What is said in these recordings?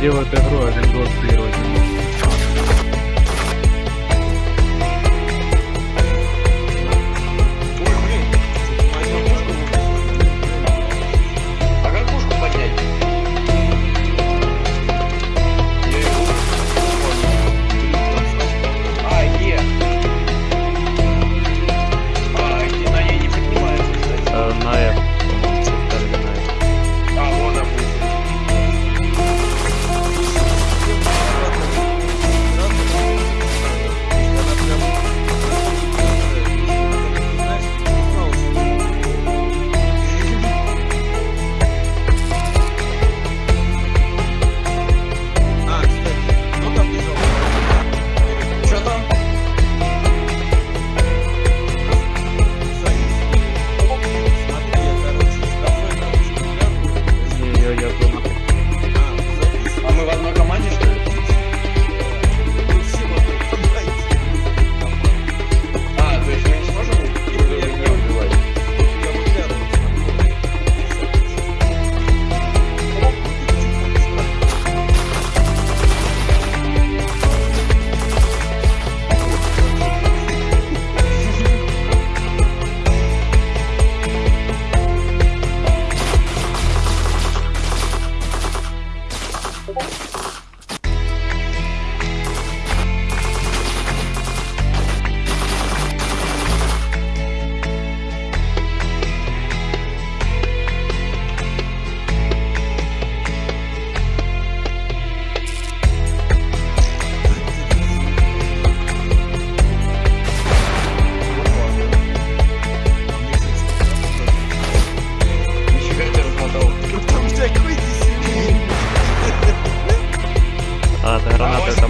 делают игру, а не блокировать.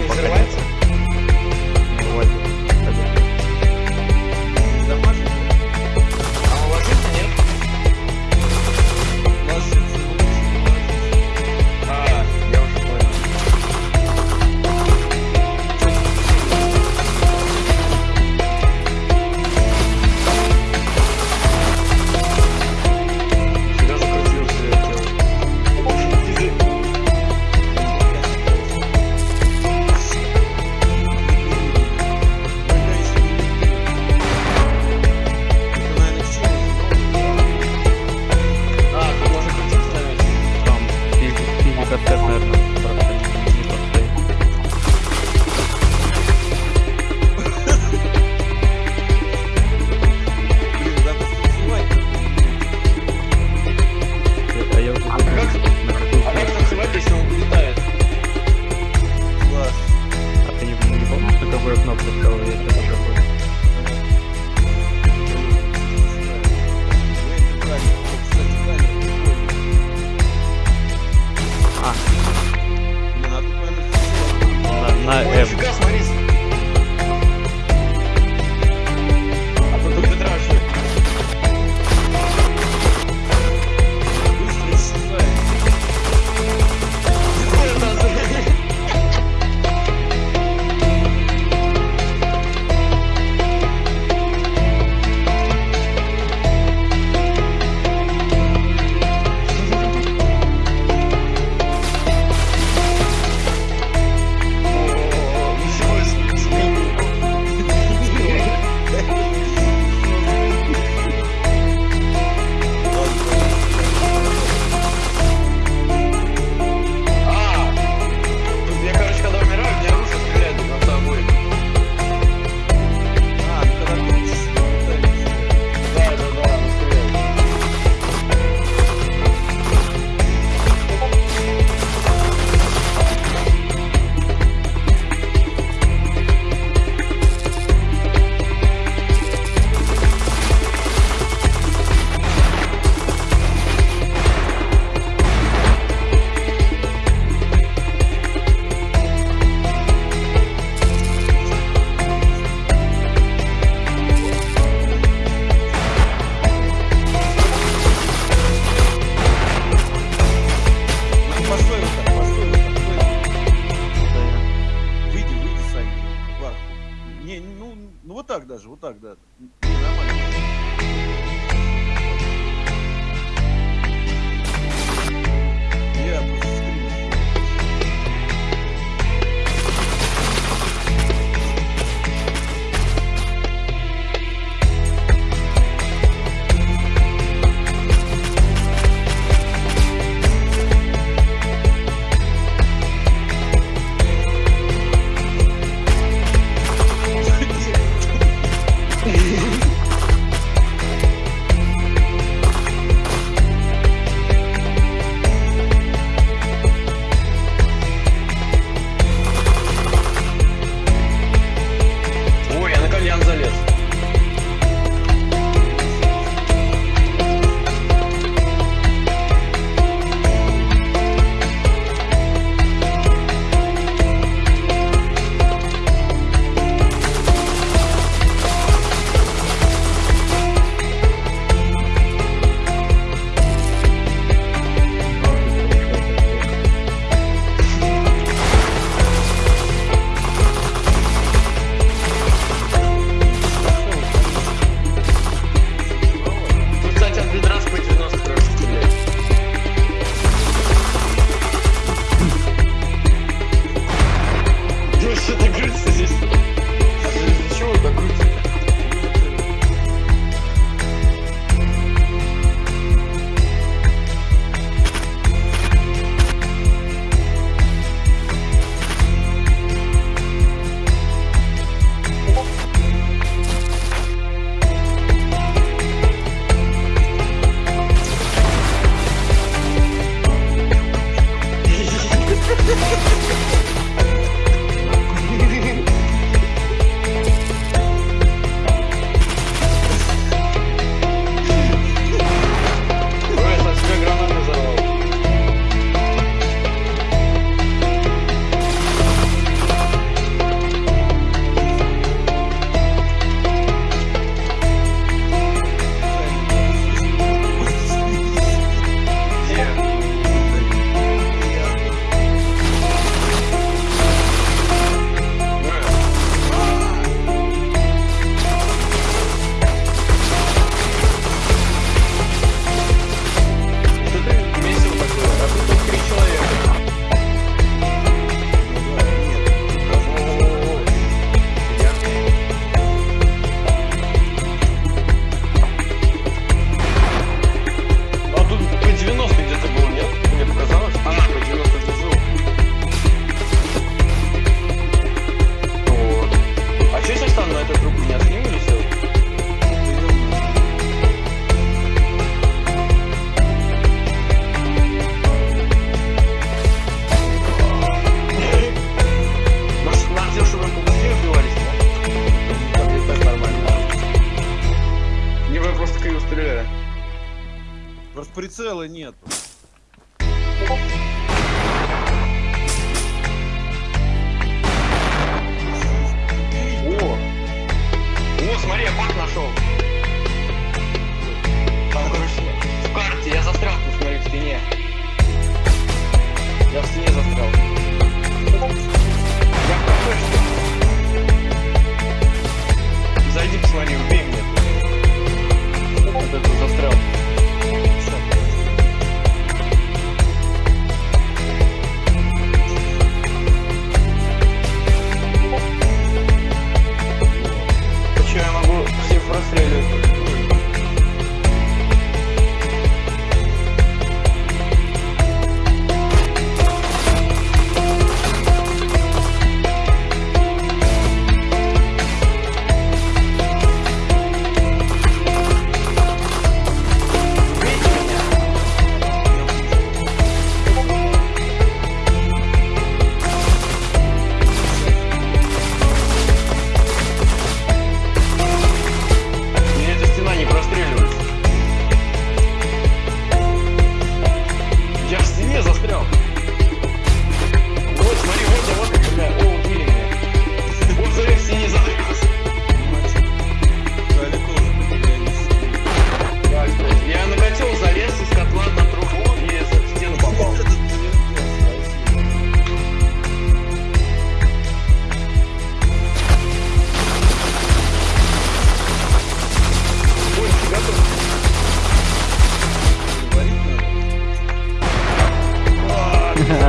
tampoco. А. Блин, а тут, наверное, на, на М. Нифига, смотри,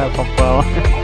Papão.